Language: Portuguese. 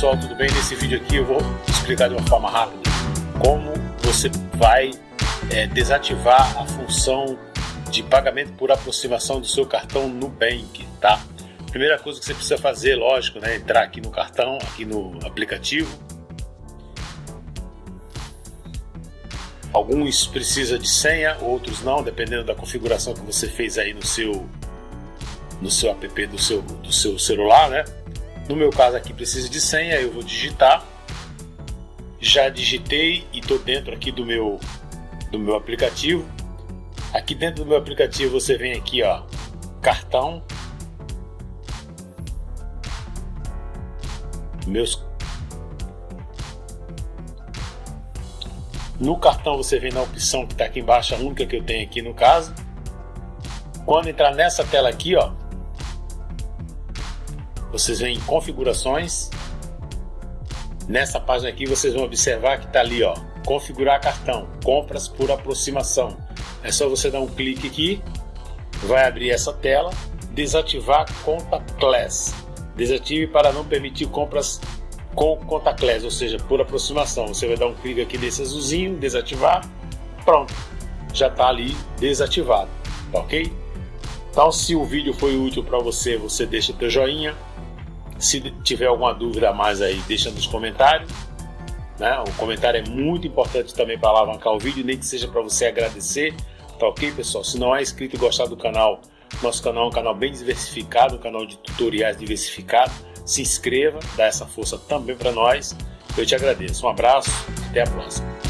pessoal, tudo bem? Nesse vídeo aqui eu vou explicar de uma forma rápida como você vai é, desativar a função de pagamento por aproximação do seu cartão Nubank, tá? Primeira coisa que você precisa fazer, lógico, né, entrar aqui no cartão, aqui no aplicativo. Alguns precisa de senha, outros não, dependendo da configuração que você fez aí no seu no seu app do seu do seu celular, né? No meu caso aqui precisa de senha, eu vou digitar. Já digitei e estou dentro aqui do meu do meu aplicativo. Aqui dentro do meu aplicativo você vem aqui, ó, cartão. Meus No cartão você vem na opção que está aqui embaixo, a única que eu tenho aqui no caso. Quando entrar nessa tela aqui, ó, vocês vêm em configurações. Nessa página aqui vocês vão observar que está ali, ó, configurar cartão, compras por aproximação. É só você dar um clique aqui, vai abrir essa tela, desativar contactless. Desative para não permitir compras com contactless, ou seja, por aproximação. Você vai dar um clique aqui nesse azulzinho, desativar, pronto, já está ali desativado, ok? Então, se o vídeo foi útil para você, você deixa teu joinha, se tiver alguma dúvida a mais aí, deixa nos comentários. Né? O comentário é muito importante também para alavancar o vídeo, nem que seja para você agradecer. Tá ok, pessoal? Se não é inscrito e gostar do canal, nosso canal é um canal bem diversificado, um canal de tutoriais diversificado. Se inscreva, dá essa força também para nós. Eu te agradeço. Um abraço, até a próxima.